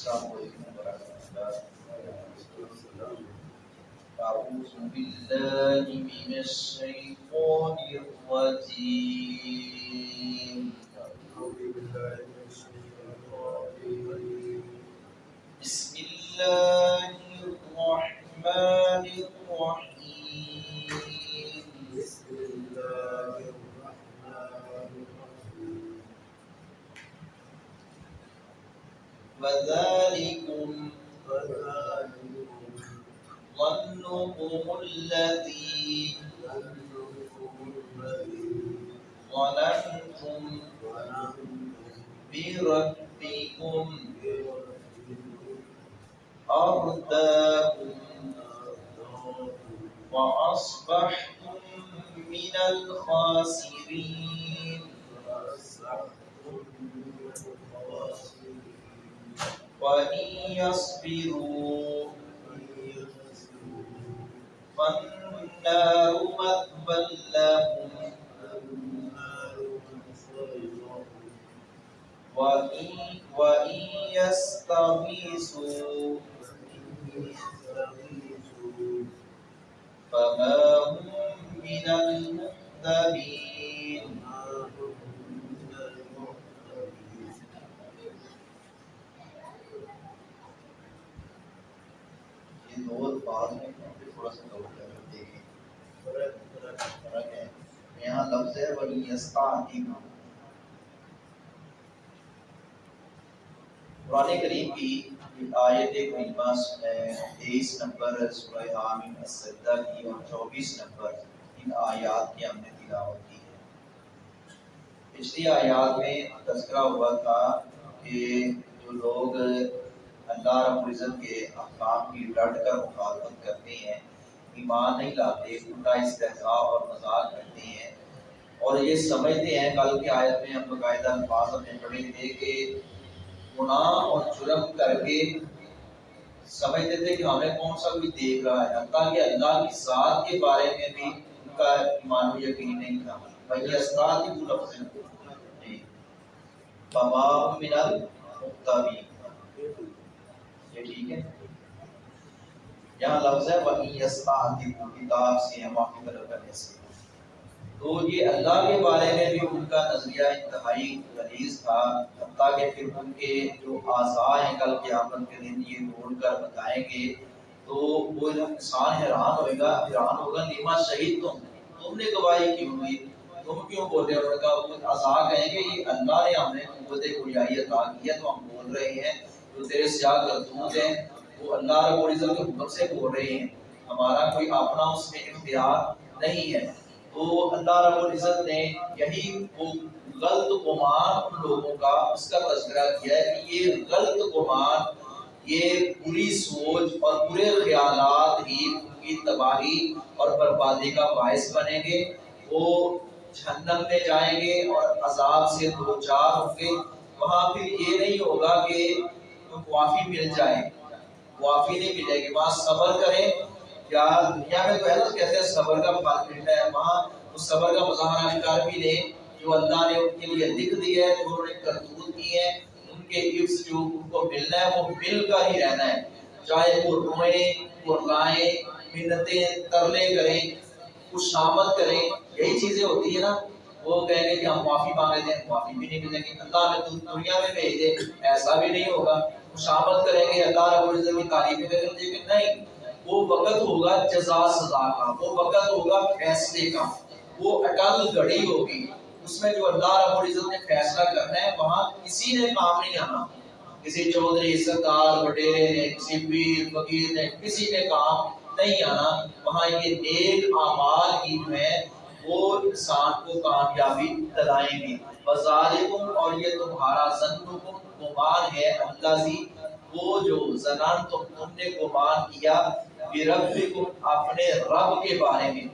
السلام علیکم ورحمۃ اللہ أعوذ بالله من الشيطان الرجيم بسم وذلكم ظنكم الذي ظننتم بربكم أرداكم وأصبحتم من الخاسرين. وإن يصبروا فالنار مثوى لهم وإن, وإن يستغيثوا فما هم من المهتدين یہ دو الفاظ میں تھوڑا سا غور کر کے دیکھیں فرق ہے۔ یہاں لفظ ہے وہی یستعظیم قرآن کریم کی آیت کریمہ تیئیس نمبر، سورہ حامیم السجدہ کی اور چوبیس نمبر، ان آیات کی ہم نے تلاوت کی ہے۔ پچھلی آیات میں تذکرہ ہوا تھا کہ جو لوگ اللہ رب العزت کے احکام کی ڈٹ کر مخالفت کرتے ہیں، ایمان نہیں لاتے الٹا استحصاء اور مذاق کرتے ہیں۔ اور یہ سمجھتے ہیں، کل کی آیت میں ہم باقاعدہ الفاظ میں پڑھے تھے کہ گناہ اور جرم کر کے سمجھتے تھے کہ ہمیں کون سا بھی دیکھ رہا ہے، حتیٰ کہ اللہ کی ذات کے بارے میں بھی ان کا ایمان و یقین نہیں تھا۔ بھائی استاد ہی وہ لفظ ہے جی بما من ٹھیک ہے۔ یہاں لفظ ہے وہی یستعدی کتاب سے ہم کی طرف کرنے سے تو یہ اللہ کے بارے میں بھی ان کا نظریہ انتہائی غلیظ تھا، حتیٰ کہ پھر ان کے جو اعضاء ہیں کل قیامت کے دن یہ ڈھونڈ کر بتائیں گے، تو وہ انسان حیران ہوئے گا، حیران ہوگا لیما شہید تم تم نے گواہی کیوں ہوئی تم کیوں بول رہے ہو؟ ان کا وہ اعضاء کہیں گے، یہ اللہ نے ہمیں قوت گویائی عطا کی ہے، تو ہم بول رہے ہیں۔ جو تیرے سیاہ کرتوت ہیں، وہ اللہ رب العزت کے حکم سے بول رہے ہیں۔ ہمارا کوئی اپنا اس میں اختیار نہیں ہے۔ تو اللہ رب العزت نے یہی وہ غلط گمان ان لوگوں کا اس کا تذکرہ کیا ہے کہ یہ غلط گمان، یہ بری سوچ اور برے خیالات ہی ان کی تباہی اور بربادی کا باعث بنیں گے۔ وہ جہنم میں جائیں گے اور عذاب سے دو چار ہوں گے۔ وہاں پھر یہ نہیں ہوگا کہ تو معافی مل جائے۔ معافی نہیں ملے گی۔ وہاں صبر کریں۔ یا دنیا میں تو ہے نا کہتے ہیں صبر کا پھل ملتا ہے؟ وہاں اس صبر کا مظاہرہ کر بھی لیں۔ جو اللہ نے ان کے لیے لکھ دیا ہے، جو انہوں نے کرتوت کی ہے، ان کے عفظ جو ان کو ملنا ہے، وہ مل کر ہی رہنا ہے۔ چاہے وہ روئیں قرلائیں منتیں ترلے کریں کچھ شامت کریں۔ یہی چیزیں ہوتی ہیں نا۔ وہ کہیں گے کہ ہم معافی مانگے دیں معافی بھی نہیں ملے گی۔ اللہ میں دنیا میں بھیج دے، ایسا بھی نہیں ہوگا۔ شامت کریں گے، اللہ رب العزت کی تعریفیں کریں گے کہ نہیں، وہ وقت ہوگا جزا سزا کا، وہ وقت ہوگا فیصلے کا، وہ اٹل گھڑی ہوگی، اس میں جو اللہ رب العزت نے فیصلہ کرنا ہے، وہاں کسی نے کام نہیں آنا۔ کسی چودھری، سردار وڈیرے نے کسی پیر، فقیر نے کسی نے کام نہیں آنا، وہاں یہ نیک اعمال ہی جو ہے وہ انسان کو کامیابی دلائیں گی۔ وزالکم اور یہ تمہارا ظنکم گمان ہے۔ اللہ جی، وہ جو زنان تم تم نے گمان کیا بربکم اپنے رب کے بارے میں۔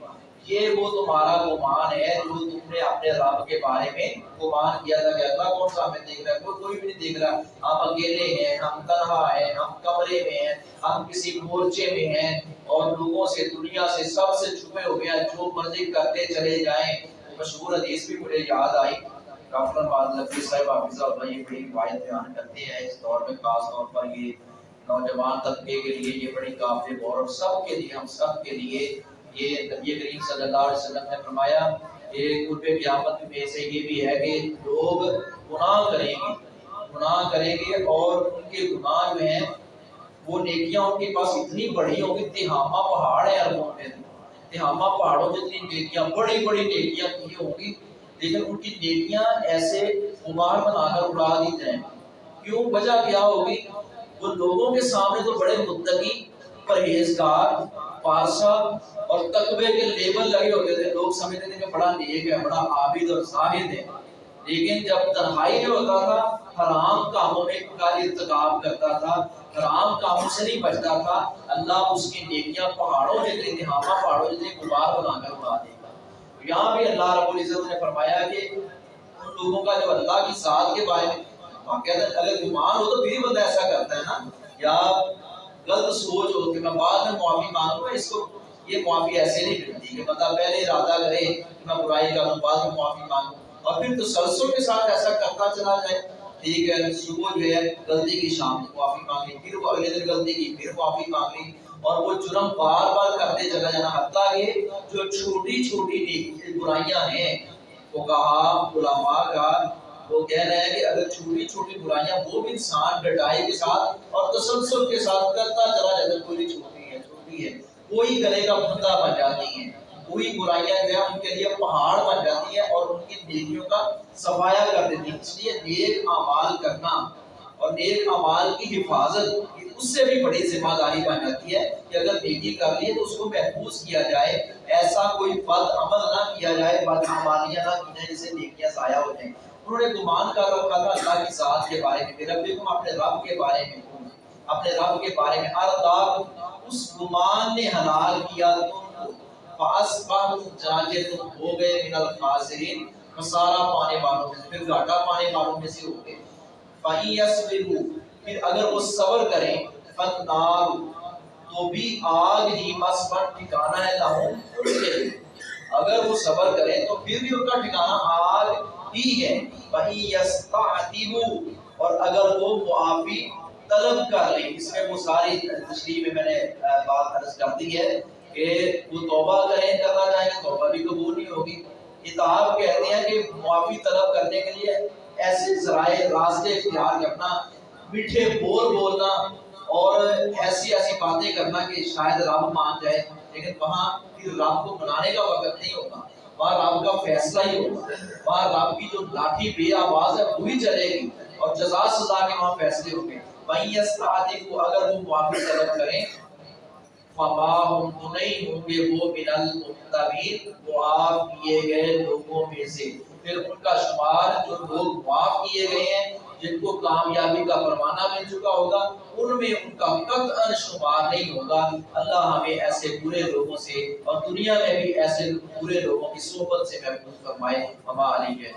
یہ وہ تمہارا گمان ہے جو تم نے اپنے رب کے بارے میں گمان کیا۔ تھا کہ اللہ کون سا ہمیں دیکھ رہا ہے؟ کوئی کوئی بھی نہیں دیکھ رہا۔ ہم اکیلے ہیں، ہم تنہا ہیں، ہم کمرے میں ہیں، ہم کسی مورچے میں ہیں۔ اور لوگوں سے دنیا سے سب سے چھپے ہو گیا جو مرضی کرتے چلے جائیں۔ مشہور حدیث بھی مجھے یاد آئی۔ ڈاکٹر نقوی صاحب حافظ صاحب یہ بڑی روایت بیان کرتے ہیں۔ اس دور میں خاص طور پر یہ نوجوان طبقے کے لیے یہ بڑی قابل غور اور سب کے لیے، ہم سب کے لیے یہ نبی کریم صلی اللہ علیہ وسلم نے فرمایا، یہ قرب قیامت میں سے یہ بھی ہے کہ لوگ گناہ کریں گے۔ گناہ کریں گے اور ان کے گناہ جو ہیں وہ نیکیاں ان کے پاس اتنی بڑی ہوں گی تہاما پہاڑ ہے اربوں میں تہاما پہاڑوں جتنی نیکیاں، بڑی بڑی نیکیاں کی ہوں گی۔ لیکن ان کی نیکیاں ایسے غبار بنا کر اڑا دی جائیں کیوں؟ وجہ کیا ہوگی؟ وہ لوگوں کے سامنے تو بڑے متقی، پرہیزگار، پارسا اور تقوی کے لیبل لگے ہوتے تھے۔ لوگ سمجھتے تھے کہ بڑا نیک ہے، بڑا عابد اور زاہد ہے۔ لیکن جب تنہائی میں ہوتا تھا حرام کاموں میں کا ارتکاب کرتا تھا، حرام کاموں سے نہیں بچتا تھا۔ اللہ اس کی نیکیاں پہاڑوں جتنے دہاما پہاڑوں جتنے غبار بنا کر اڑا دے گا۔ یہاں بھی اللہ رب العزت نے فرمایا کہ ان لوگوں کا جب اللہ کی ساتھ کے بارے میں اگر گمان ہو تو پھر بندہ ایسا کرتا ہے نا۔ یا غلط سوچ ہو کہ میں بعد میں معافی مانگوں اس کو یہ معافی ایسے نہیں ملتی کہ بندہ پہلے ارادہ کرے کہ میں برائی کروں، بعد میں معافی مانگوں۔ اور پھر تسلسل کے ساتھ ایسا کرتا چلا جائے۔ ٹھیک ہے، صبح جو ہے غلطی کی شام کو معافی مانگ لی، پھر وہ اگلے دن غلطی کی، پھر معافی مانگ لی اور وہ جرم بار بار کرتے چلا جانا۔ حتیٰ کہ جو چھوٹی چھوٹی نیک برائیاں ہیں، وہ کہا، علماء کا وہ کہہ رہے ہیں کہ اگر چھوٹی چھوٹی برائیاں وہ بھی انسان ڈٹائی کے ساتھ اور تسلسل کے ساتھ کرتا چلا جاتا کوئی چھوٹی ہے چھوٹی ہے، کوئی گلے کا بندہ بن جاتی ہے ہوئی برائیاں جو ہے ان کے لیے پہاڑ بن جاتی ہے اور ان کی نیکیوں کا صفایا کر دیتی ہے اس لیے نیک اعمال کرنا اور نیک اعمال کی حفاظت اس سے بھی بڑی ذمہ داری بن جاتی ہے کہ اگر نیکی کر لیے تو اس کو محفوظ کیا جائے، ایسا کوئی بد عمل نہ کیا جائے، بد اعمالیاں نہ کی جائیں جسے نیکیاں ضائع ہو جائیں۔ انہوں نے گمان کر رکھا تھا اللہ کی ذات کے بارے میں میرا بیگم اپنے رب کے بارے میں اپنے رب کے بارے میں ہر اس گمان نے حلال کیا تم تو ہو گئے من الخاسرین، خسارہ پانے والوں میں پھر گھاٹا پانے والوں میں سے ہو گئے۔ پھر اگر وہ صبر کریں فنار تو بھی آگ ہی مس پر ٹھکانا ہے لاہوں اگر وہ صبر کریں، تو پھر بھی ان کا ٹھکانا آگ ہی ہے۔ وہی یستعتبو اور اگر وہ معافی طلب کر لیں، اس میں وہ ساری تشریح میں میں نے بات عرض کر دی ہے۔ کہ وہ توبہ کریں کہا چاہیں گے توبہ بھی قبول نہیں ہوگی۔ کتاب کہتے ہیں کہ معافی طلب کرنے کے لیے ایسے ذرائع، راستے، اختیار کرنا میٹھے بول بولنا اور ایسی ایسی باتیں کرنا کہ شاید رب مان جائے۔ لیکن وہاں پھر رب کو منانے کا وقت نہیں ہوگا۔ وہاں رب کا فیصلہ ہی ہوگا۔ وہاں رب کی جو لاٹھی بے آواز ہے وہی چلے گی اور جزا سزا کے وہاں فیصلے ہوں گے۔ وہیں اس کو اگر وہ معافی طلب کریں وما ہم تو نہیں ہوں گے وہ من المختبین معاف کیے گئے لوگوں میں سے۔ پھر ان کا شمار جو لوگ معاف کیے گئے ہیں، جن کو کامیابی کا پروانہ مل چکا ہوگا، ان میں ان کا قطعا شمار نہیں ہوگا۔ اللہ ہمیں ایسے برے لوگوں سے اور دنیا میں بھی ایسے برے لوگوں کی صحبت سے محفوظ فرمائے۔ ہمارے لیے